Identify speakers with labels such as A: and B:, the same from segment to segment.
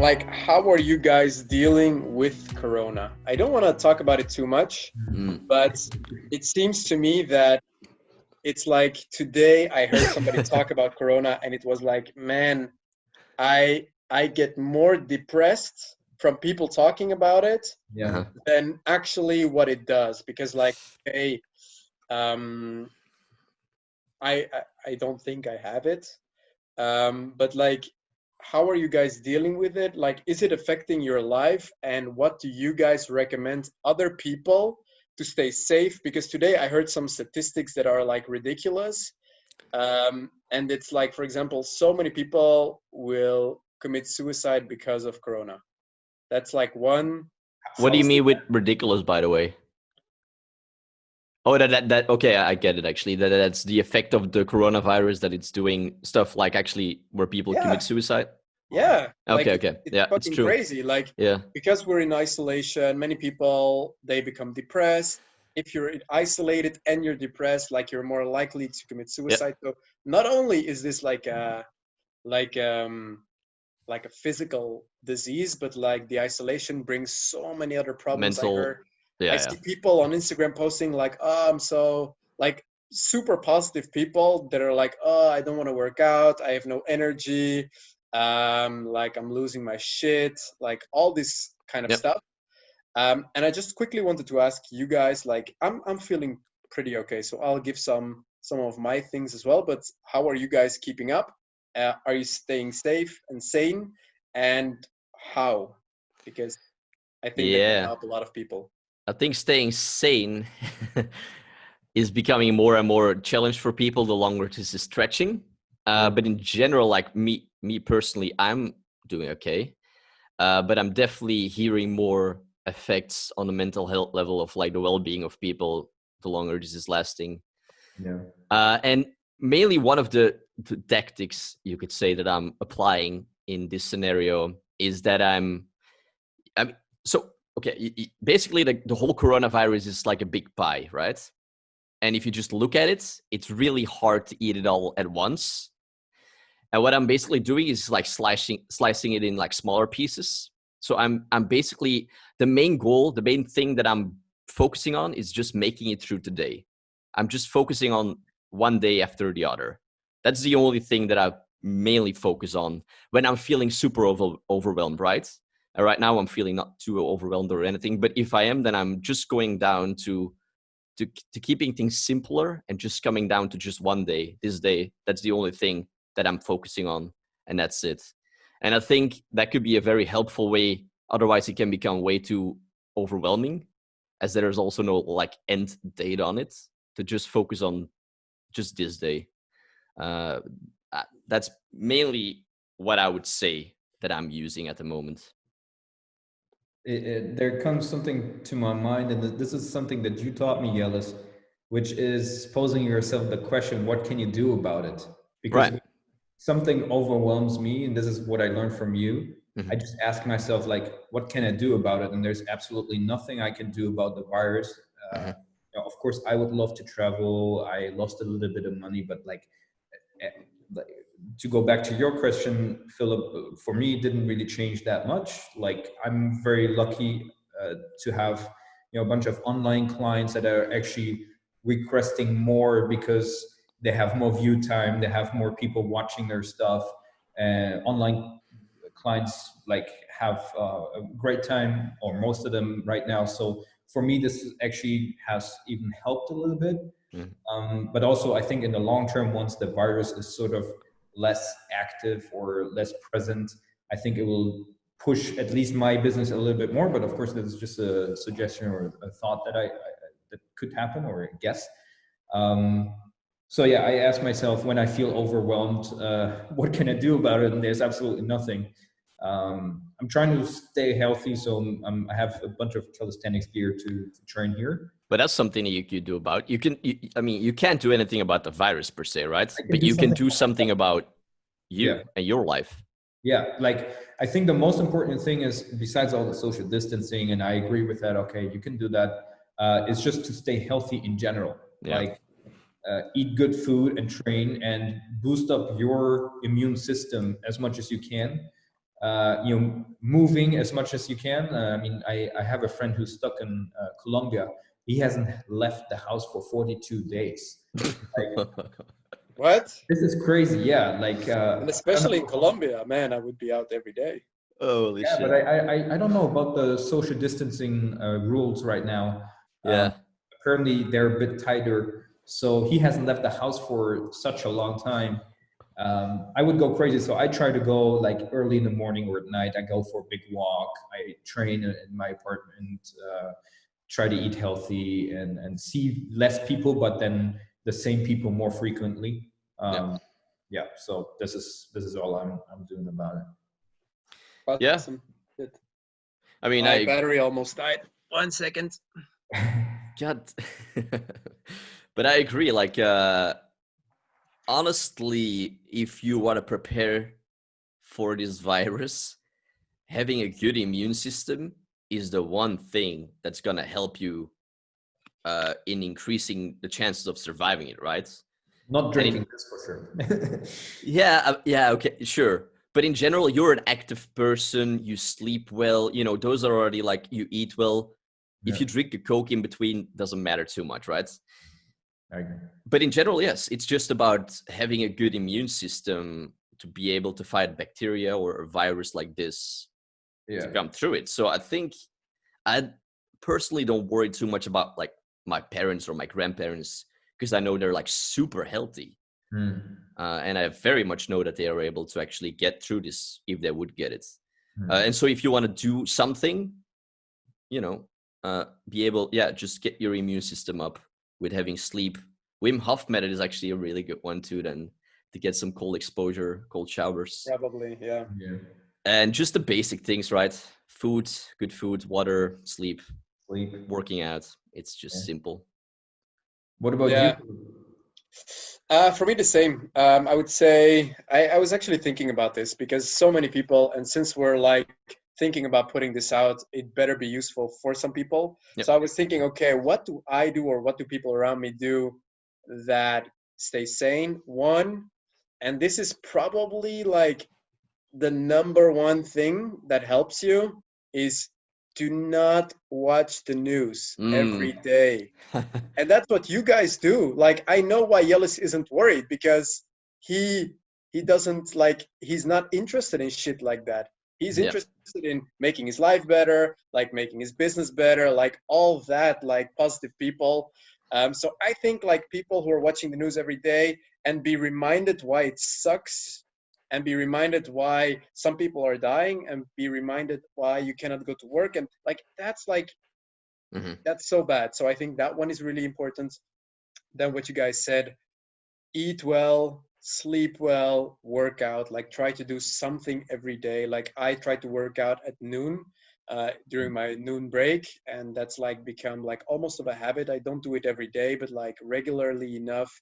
A: like how are you guys dealing with corona i don't want to talk about it too much
B: Mm.
A: but it seems to me that it's like today i heard somebody talk about corona and it was like man i i get more depressed from people talking about it
C: Yeah.
B: Uh-huh.
A: than actually what it does because like hey um I, I i don't think i have it um but like how are you guys dealing with it? Like is it affecting your life? And what do you guys recommend other people to stay safe? Because today i heard some statistics that are like ridiculous. Um and it's like for example so many people will commit suicide because of corona. That's like one
B: What do you mean with ridiculous, by the way? Oh, that, that that okay, I get it. Actually, that that's the effect of the coronavirus that it's doing stuff like actually where people
A: Yeah.
B: commit suicide.
A: yeah like,
B: Okay,
A: it-
B: okay,
A: it's
B: yeah, it's
A: fucking
B: true.
A: crazy like
B: Yeah,
A: because we're in isolation many people they become depressed if you're isolated and you're depressed like you're more likely to commit suicide so not only is this like a like um like a physical disease but like the isolation brings so many other problems
B: Mental-. Yeah,
A: I
B: yeah.
A: see people on instagram posting like oh i'm so like super positive people that are like oh i don't want to work out. I have no energy. Um like i'm losing my shit like all this kind of
B: Yep.
A: stuff. Um and i just quickly wanted to ask you guys like i'm i'm feeling pretty okay so i'll give some some of my things as well but how are you guys keeping up? Uh, are you staying safe and sane? And how? Because i think that
B: Yeah.
A: can help a lot of people
B: I think staying sane is becoming more and more a challenge for people the longer this is stretching. Uh, but in general, like me, me personally, I'm doing okay. Uh, but I'm definitely hearing more effects on the mental health level of like the well-being of people the longer this is lasting.
C: Yeah.
B: Uh, and mainly one of the, the tactics you could say that I'm applying in this scenario is that I'm, I mean, so okay, basically the, the whole coronavirus is like a big pie, right? And if you just look at it, it's really hard to eat it all at once. And what I'm basically doing is like slicing slicing it in like smaller pieces. So I'm I'm basically the main goal, the main thing that I'm focusing on is just making it through today. I'm just focusing on one day after the other. That's the only thing that I mainly focus on when I'm feeling super over, overwhelmed, right? Right now I'm feeling not too overwhelmed or anything, but if I am, then I'm just going down to to to keeping things simpler and just coming down to just one day, this day. That's the only thing that I'm focusing on, and that's it. And I think that could be a very helpful way. Otherwise, it can become way too overwhelming, as there is also no like end date on it. To just focus on just this day. Uh, uh, that's mainly what I would say that I'm using at the moment.
C: It, it, there comes something to my mind, and this is something that you taught me, Yellis, which is posing yourself the question, what can you do about it? Because
B: Right.
C: something overwhelms me, and this is what I learned from you. I
B: Mhm.
C: just ask myself, like, what can I do about it? And there's absolutely nothing I can do about the virus. Uh, you know, of course, I would love to travel. I lost a little bit of money, but like, eh, like, to go back to your question, Philip, uh, for me, it didn't really change that much. Like, I'm very lucky uh, to have, you know, a bunch of online clients that are actually requesting more because they have more view time, they have more people watching their stuff, and online clients like have uh, a great time, or most of them right now. So for me, this actually has even helped a little bit.
B: Mhm.
C: Um, but also, I think in the long term, once the virus is sort of less active or less present, I think it will push at least my business a little bit more. But of course, that is just a suggestion or a thought that I, I that could happen or a guess. Um, so yeah, I ask myself when I feel overwhelmed, uh, what can I do about it? And there's absolutely nothing. Um, I'm trying to stay healthy, so I'm, I have a bunch of calisthenics gear to, to train here.
B: But that's something that you could do about. You can. You, I mean, you can't do anything about the virus per se, right? But you can do something about you
C: Yeah.
B: and your life.
C: Yeah, like I think the most important thing is besides all the social distancing, and I agree with that. Okay, you can do that. Uh, is just to stay healthy in general.
B: Yeah.
C: Like uh, eat good food and train and boost up your immune system as much as you can. uh, you know, moving as much as you can. Uh, I mean, I, I have a friend who's stuck in uh, Colombia. He hasn't left the house for 42 days. Like,
A: What?
C: this is crazy. Yeah, like uh,
A: And especially in Colombia, man, I would be out every day.
B: Holy
C: yeah,
B: shit.
C: but I, I I- I don't know about the social distancing uh, rules right now.
B: yeah.
C: Um, apparently they're a bit tighter. So he hasn't left the house for such a long time. Um, I would go crazy. So I try to go like early in the morning or at night. I go for a big walk. I train in in my apartment. Uh, try to eat healthy and and see less people, but then the same people more frequently. Um, yeah. So this is this is all I'm I'm doing about it.
B: Yeah.
A: Awesome. Good.
B: I mean,
A: My
B: I
A: battery almost died. One second.
B: God. but I agree. Like, uh, honestly, if you want to prepare for this virus, having a good immune system is the one thing that's gonna help you uh, in increasing the chances of surviving it, right?
C: Not drinking this for sure.
B: Yeah, uh, yeah, okay, sure. But in general, you're an active person. You sleep well. You know, those are already like you eat well.
C: Yeah.
B: If you drink a coke in between, doesn't matter too much, right? But in general yes it's just about having a good immune system to be able to fight bacteria or a virus like this
C: Yeah.
B: to come through it so i think i personally don't worry too much about like my parents or my grandparents because i know they're like super healthy
C: Hmm.
B: uh, and i very much know that they are able to actually get through this if they would get it
C: Hmm.
B: uh, and so if you want to do something you know uh, be able yeah just get your immune system up with having sleep wim hof method is actually a really good one too then to get some cold exposure cold showers
A: Probably, yeah.
C: Yeah.
B: And just the basic things right food good food water sleep
C: Sleep.
B: working out it's just
C: Yeah.
B: simple
C: What about
A: Yeah.
C: you?
A: Uh, for me, the same. Um, I would say I, I was actually thinking about this because so many people, and since we're like thinking about putting this out, it better be useful for some people.
B: Yep.
A: So I was thinking, okay, what do I do or what do people around me do that stay sane? One, and this is probably like the number one thing that helps you is do not watch the news every
B: Mm.
A: day. And that's what you guys do. Like i know why yellis isn't worried because he he doesn't like he's not interested in shit like that. He's interested in making his life better like making his business better like all that like positive people. Um, so i think like people who are watching the news every day and be reminded why it sucks and be reminded why some people are dying and be reminded why you cannot go to work. And like that's like
B: Mhm.
A: that's so bad. So i think that one is really important then what you guys said. Eat well sleep well work out. Like try to do something every day. Like i try to work out at noon uh, during my noon break and that's like become like almost of a habit. I don't do it every day but like regularly enough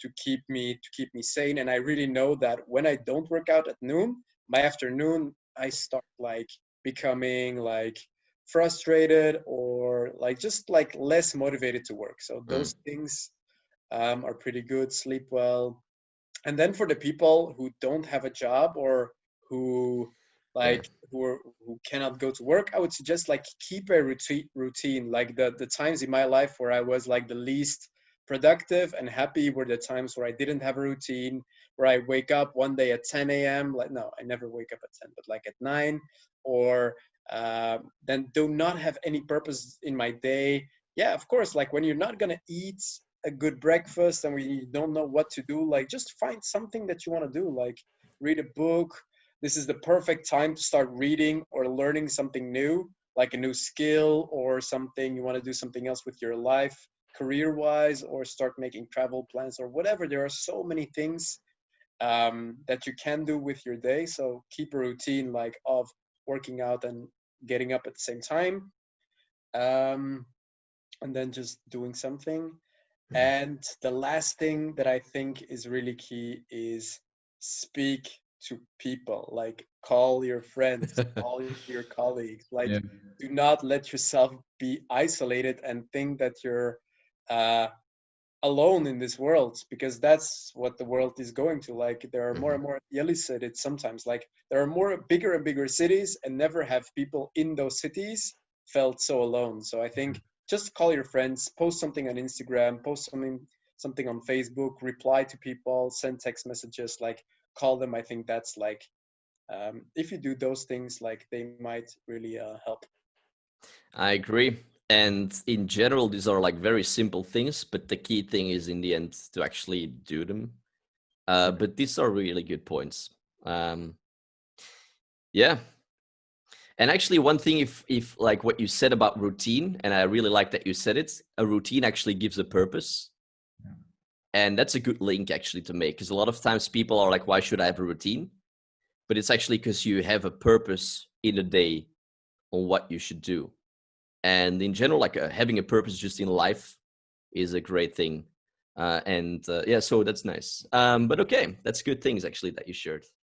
A: to keep me to keep me sane. And i really know that when i don't work out at noon my afternoon i start like becoming like frustrated or like just like less motivated to work. So those things um, are pretty good. Sleep well. And then for the people who don't have a job or who like who are, who cannot go to work i would suggest like keep a routine routine. Like the the times in my life where i was like the least productive and happy were the times where i didn't have a routine where i wake up one day at 10 a.m like no i never wake up at 10 but like at 9 or um, then do not have any purpose in my day. Yeah of course like when you're not gonna eat a good breakfast and we don't know what to do like just find something that you want to do like read a book this is the perfect time to start reading or learning something new like a new skill or something you want to do something else with your life career wise or start making travel plans or whatever. There are so many things um, that you can do with your day so keep a routine like of working out and getting up at the same time um, and then just doing something. And the last thing that I think is really key is speak to people. Like call your friends, call your colleagues. Like
C: Yeah.
A: do not let yourself be isolated and think that you're uh, alone in this world because that's what the world is going to like there are more and
B: Mhm.
A: more Yeli said it sometimes like there are more bigger and bigger cities and never have people in those cities felt so alone so i think just call your friends post something on instagram post something something on facebook reply to people send text messages like call them i think that's like um, if you do those things like they might really uh, help
B: I agree. And in general, these are like very simple things, but the key thing is in the end to actually do them. Uh, but these are really good points. Um, yeah. And actually, one thing, if if like what you said about routine, and I really like that you said it, a routine actually gives a purpose. And that's a good link actually to make because a lot of times people are like, why should I have a routine? But it's actually because you have a purpose in a day on what you should do. And in general like uh, having a purpose just in life is a great thing. Uh, and uh, yeah so that's nice. Um, but okay that's good things actually that you shared